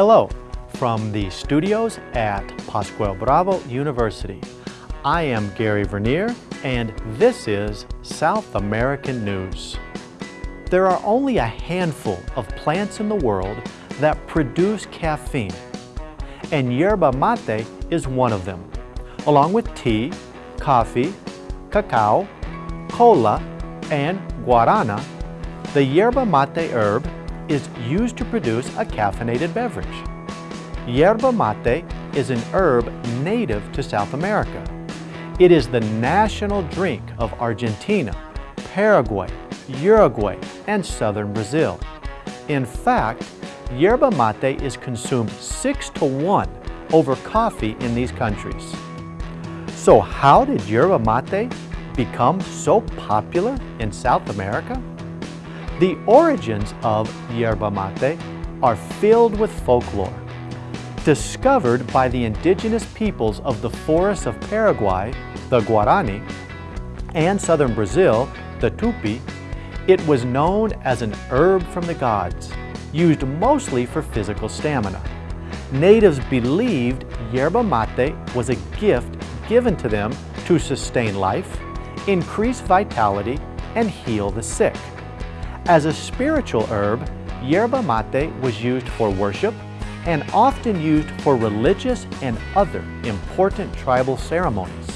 Hello from the studios at Pascual Bravo University. I am Gary Vernier and this is South American News. There are only a handful of plants in the world that produce caffeine and yerba mate is one of them, along with tea, coffee, cacao, cola, and guarana. The yerba mate herb is used to produce a caffeinated beverage. Yerba mate is an herb native to South America. It is the national drink of Argentina, Paraguay, Uruguay, and southern Brazil. In fact, yerba mate is consumed six to one over coffee in these countries. So how did yerba mate become so popular in South America? The origins of yerba mate are filled with folklore. Discovered by the indigenous peoples of the forests of Paraguay, the Guarani, and southern Brazil, the Tupi, it was known as an herb from the gods, used mostly for physical stamina. Natives believed yerba mate was a gift given to them to sustain life, increase vitality, and heal the sick. As a spiritual herb, yerba mate was used for worship and often used for religious and other important tribal ceremonies.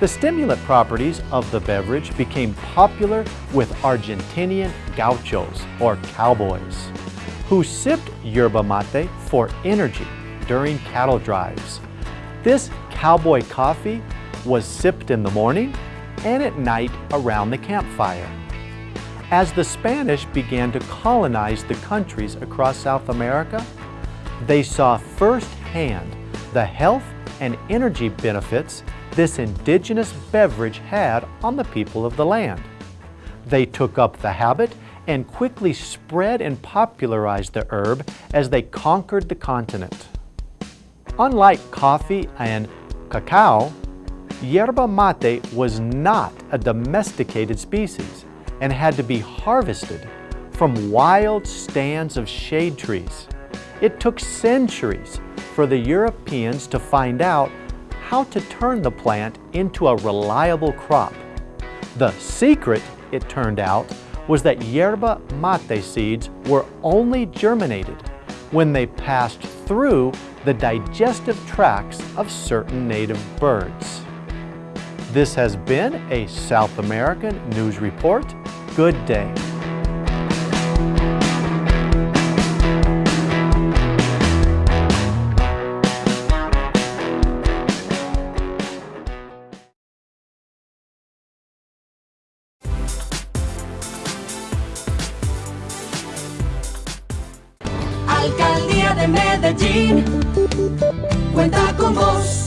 The stimulant properties of the beverage became popular with Argentinian gauchos, or cowboys, who sipped yerba mate for energy during cattle drives. This cowboy coffee was sipped in the morning and at night around the campfire. As the Spanish began to colonize the countries across South America, they saw firsthand the health and energy benefits this indigenous beverage had on the people of the land. They took up the habit and quickly spread and popularized the herb as they conquered the continent. Unlike coffee and cacao, yerba mate was not a domesticated species and had to be harvested from wild stands of shade trees. It took centuries for the Europeans to find out how to turn the plant into a reliable crop. The secret, it turned out, was that yerba mate seeds were only germinated when they passed through the digestive tracts of certain native birds. This has been a South American News Report good day. Alcaldía de Medellín cuenta con vos.